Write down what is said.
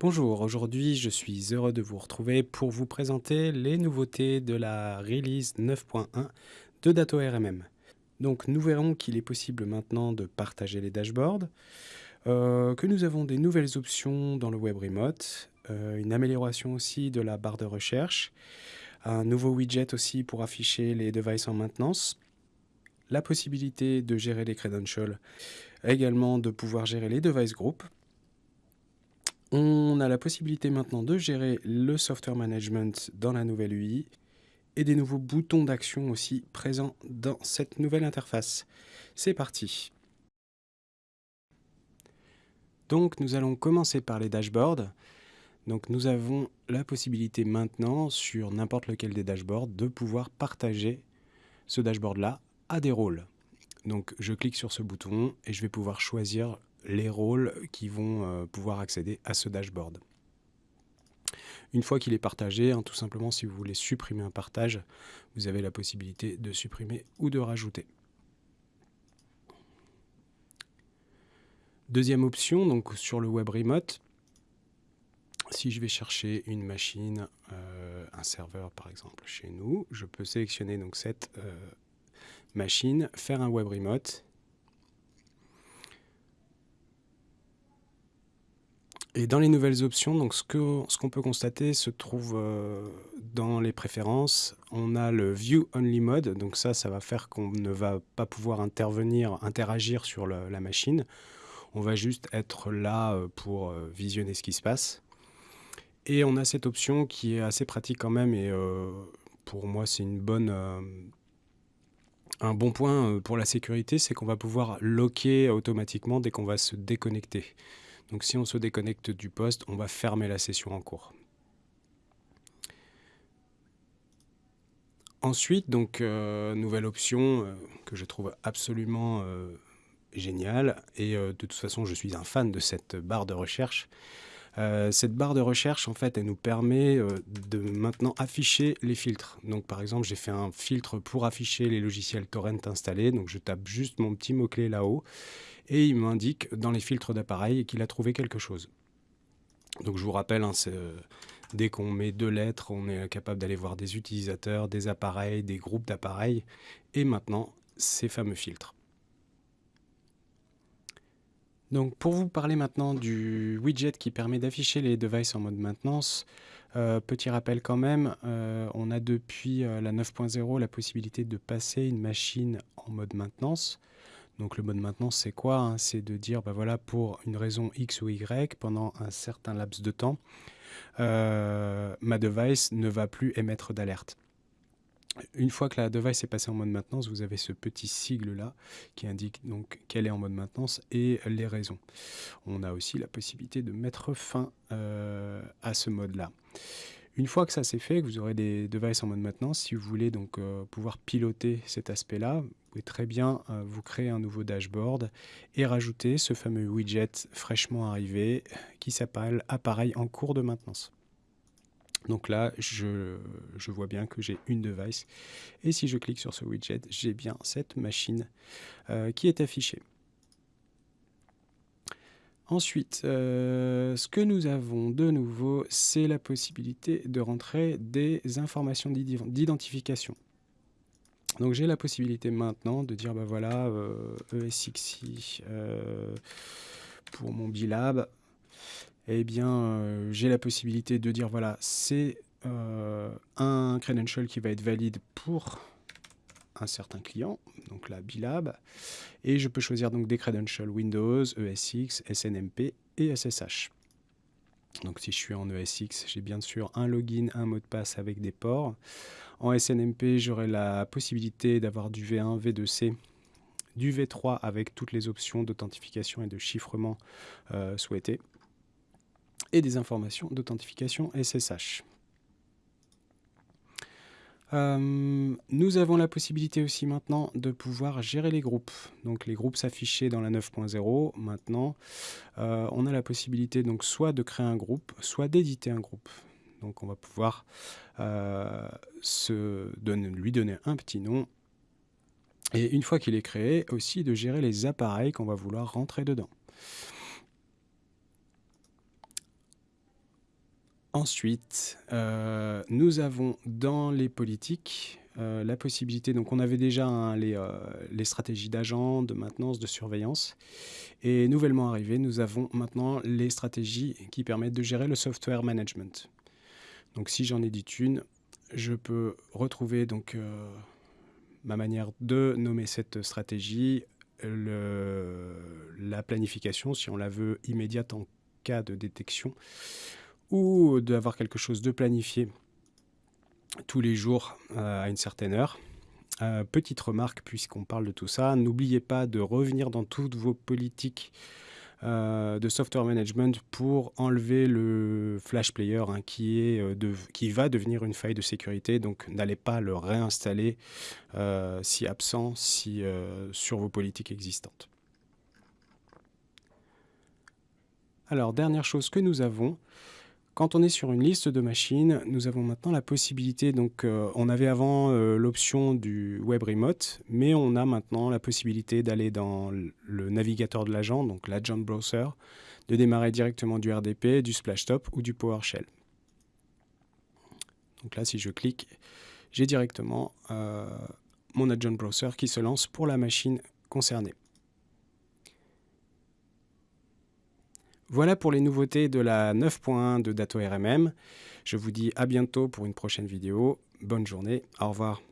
Bonjour, aujourd'hui je suis heureux de vous retrouver pour vous présenter les nouveautés de la release 9.1 de Dato RMM. Donc nous verrons qu'il est possible maintenant de partager les dashboards, euh, que nous avons des nouvelles options dans le web remote, euh, une amélioration aussi de la barre de recherche, un nouveau widget aussi pour afficher les devices en maintenance, la possibilité de gérer les credentials, également de pouvoir gérer les device groups, on a la possibilité maintenant de gérer le software management dans la nouvelle UI et des nouveaux boutons d'action aussi présents dans cette nouvelle interface. C'est parti Donc nous allons commencer par les dashboards. Donc nous avons la possibilité maintenant sur n'importe lequel des dashboards de pouvoir partager ce dashboard là des rôles. Donc je clique sur ce bouton et je vais pouvoir choisir les rôles qui vont euh, pouvoir accéder à ce dashboard. Une fois qu'il est partagé, hein, tout simplement si vous voulez supprimer un partage, vous avez la possibilité de supprimer ou de rajouter. Deuxième option, donc sur le web remote, si je vais chercher une machine, euh, un serveur par exemple chez nous, je peux sélectionner donc cette euh, machine, faire un web remote Et dans les nouvelles options, donc ce qu'on peut constater se trouve euh, dans les préférences. On a le View Only Mode, donc ça, ça va faire qu'on ne va pas pouvoir intervenir, interagir sur la machine. On va juste être là euh, pour euh, visionner ce qui se passe. Et on a cette option qui est assez pratique quand même, et pour moi, c'est une bonne... un bon point pour la sécurité, c'est qu'on va pouvoir locker automatiquement dès qu'on va se déconnecter. Donc si on se déconnecte du poste, on va fermer la session en cours. Ensuite, donc, euh, nouvelle option euh, que je trouve absolument euh, géniale, et de toute façon je suis un fan de cette barre de recherche. Cette barre de recherche, en fait, elle nous permet de maintenant afficher les filtres. Donc par exemple, j'ai fait un filtre pour afficher les logiciels torrent installés, donc je tape juste mon petit mot-clé là-haut, et il m'indique dans les filtres d'appareil qu'il a trouvé quelque chose. Donc je vous rappelle, hein, euh, dès qu'on met deux lettres, on est capable d'aller voir des utilisateurs, des appareils, des groupes d'appareils, et maintenant ces fameux filtres. Donc pour vous parler maintenant du widget qui permet d'afficher les devices en mode maintenance, euh, petit rappel quand même, euh, on a depuis la 9.0 la possibilité de passer une machine en mode maintenance. Donc le mode maintenance, c'est quoi hein? C'est de dire, bah voilà, pour une raison X ou Y, pendant un certain laps de temps, euh, ma device ne va plus émettre d'alerte. Une fois que la device est passée en mode maintenance, vous avez ce petit sigle-là qui indique donc qu'elle est en mode maintenance et les raisons. On a aussi la possibilité de mettre fin euh, à ce mode-là. Une fois que ça c'est fait, que vous aurez des devices en mode maintenance, si vous voulez donc euh, pouvoir piloter cet aspect-là, vous pouvez très bien euh, vous créer un nouveau dashboard et rajouter ce fameux widget fraîchement arrivé qui s'appelle appareil en cours de maintenance. Donc là, je, vois bien que j'ai une device et si je clique sur ce widget, j'ai bien cette machine euh, qui est affichée. Ensuite, euh, ce que nous avons de nouveau, c'est la possibilité de rentrer des informations d'identification. Donc j'ai la possibilité maintenant de dire, bah voilà, ESXi euh, e pour mon Bilab, eh bien j'ai la possibilité de dire, voilà, c'est un credential qui va être valide pour un certain client, donc la Bilab, et je peux choisir donc des credentials Windows, ESX, SNMP et SSH. Donc si je suis en ESX, j'ai bien sûr un login, un mot de passe avec des ports. En SNMP, j'aurai la possibilité d'avoir du V1, V2C, du V3 avec toutes les options d'authentification et de chiffrement euh, souhaitées, et des informations d'authentification SSH. Euh, nous avons la possibilité aussi maintenant de pouvoir gérer les groupes. Donc les groupes s'affichaient dans la 9.0. Maintenant, euh, on a la possibilité donc soit de créer un groupe, soit d'éditer un groupe. Donc on va pouvoir euh, lui donner un petit nom Et une fois qu'il est créé, aussi de gérer les appareils qu'on va vouloir rentrer dedans. Ensuite, euh, nous avons dans les politiques euh, la possibilité, donc on avait déjà les, euh, les, stratégies d'agent, de maintenance, de surveillance. Et nouvellement arrivé, nous avons maintenant les stratégies qui permettent de gérer le software management. Donc si j'en édite une, je peux retrouver donc ma manière de nommer cette stratégie, la planification si on la veut immédiate en cas de détection ou d'avoir quelque chose de planifié tous les jours euh, à une certaine heure. Euh, petite remarque, puisqu'on parle de tout ça, n'oubliez pas de revenir dans toutes vos politiques euh, de software management pour enlever le flash player hein, qui, est, qui va devenir une faille de sécurité. Donc n'allez pas le réinstaller si absent si, sur vos politiques existantes. Alors, dernière chose que nous avons, quand on est sur une liste de machines, nous avons maintenant la possibilité, donc euh, on avait avant euh, l'option du web remote, mais on a maintenant la possibilité d'aller dans le navigateur de l'agent, donc l'agent browser, de démarrer directement du RDP, du Splashtop ou du PowerShell. Donc là, si je clique, j'ai directement euh, mon agent browser qui se lance pour la machine concernée. Voilà pour les nouveautés de la 9.1 de Dato RMM. Je vous dis à bientôt pour une prochaine vidéo. Bonne journée, au revoir.